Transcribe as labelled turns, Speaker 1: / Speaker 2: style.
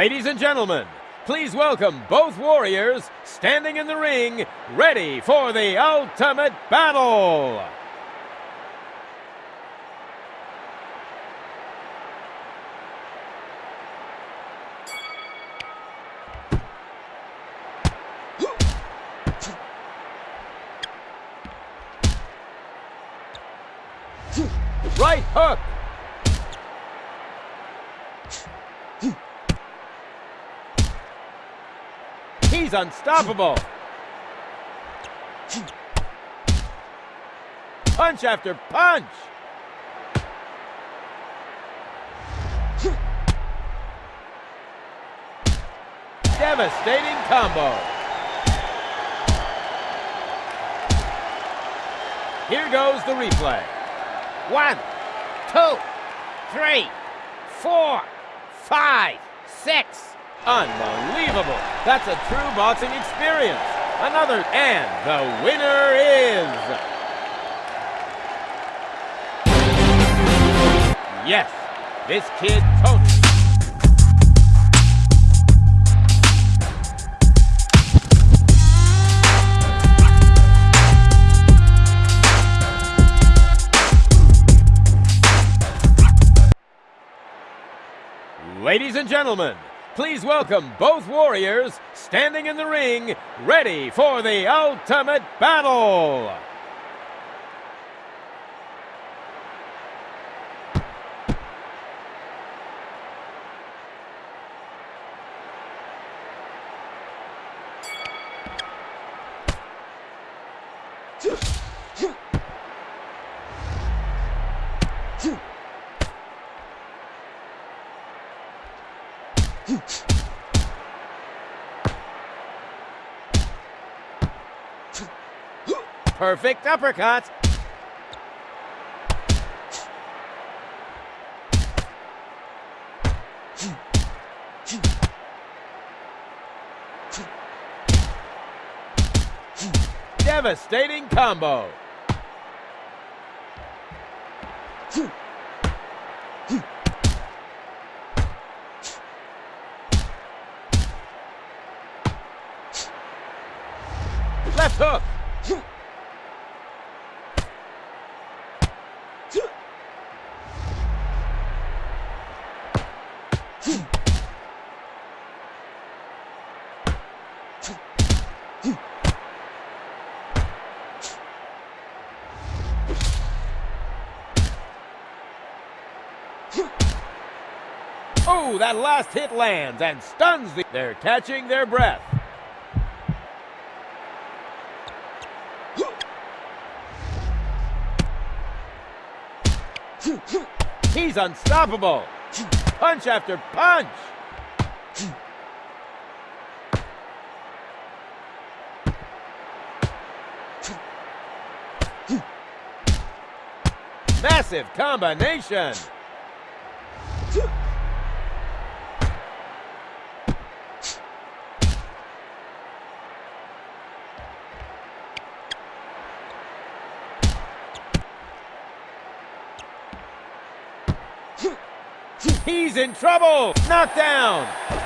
Speaker 1: Ladies and gentlemen, please welcome both warriors standing in the ring, ready for the ultimate battle. Right hook. He's unstoppable. Punch after punch. Devastating combo. Here goes the replay. One, two, three, four, five, six. Unbelievable. That's a true boxing experience. Another, and the winner is... Yes, this kid totally... Ladies and gentlemen, please welcome both warriors standing in the ring, ready for the ultimate battle. Perfect uppercut. Devastating combo. Left hook. Oh, that last hit lands and stuns the... They're catching their breath. He's unstoppable. Punch after punch. Massive combination. He's in trouble. Knockdown.